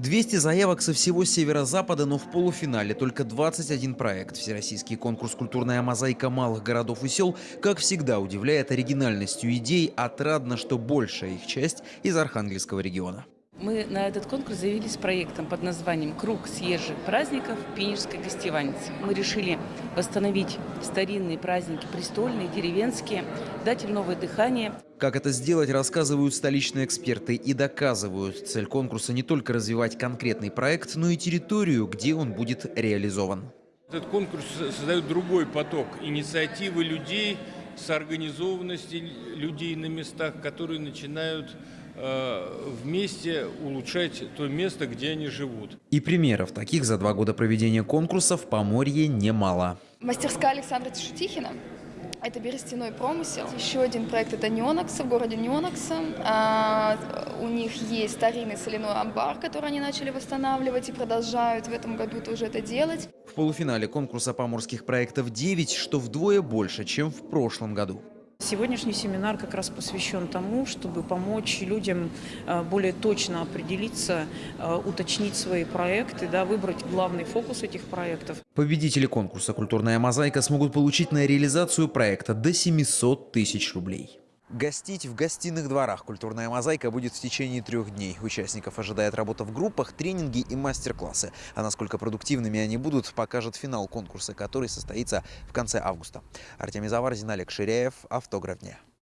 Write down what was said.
200 заявок со всего северо-запада, но в полуфинале только 21 проект. Всероссийский конкурс «Культурная мозаика малых городов и сел», как всегда, удивляет оригинальностью идей. Отрадно, что большая их часть из Архангельского региона. Мы на этот конкурс заявились с проектом под названием «Круг съезжих праздников Пенежской гостеваницы». Мы решили восстановить старинные праздники, престольные, деревенские, дать им новое дыхание. Как это сделать, рассказывают столичные эксперты и доказывают. Цель конкурса не только развивать конкретный проект, но и территорию, где он будет реализован. Этот конкурс создает другой поток инициативы людей, соорганизованности людей на местах, которые начинают Э, вместе улучшать то место, где они живут. И примеров таких за два года проведения конкурса в Поморье немало. Мастерская Александра Тишутихина. Это берестяной промысел. Еще один проект – это Неонакса, в городе Неонакса. А, у них есть старинный соляной амбар, который они начали восстанавливать и продолжают в этом году тоже это делать. В полуфинале конкурса поморских проектов 9, что вдвое больше, чем в прошлом году. Сегодняшний семинар как раз посвящен тому, чтобы помочь людям э, более точно определиться, э, уточнить свои проекты, да, выбрать главный фокус этих проектов. Победители конкурса «Культурная мозаика» смогут получить на реализацию проекта до 700 тысяч рублей. Гостить в гостиных дворах «Культурная мозаика» будет в течение трех дней. Участников ожидает работа в группах, тренинги и мастер-классы. А насколько продуктивными они будут, покажет финал конкурса, который состоится в конце августа. Артемий Заварзин, Олег Ширяев. Автограф дня.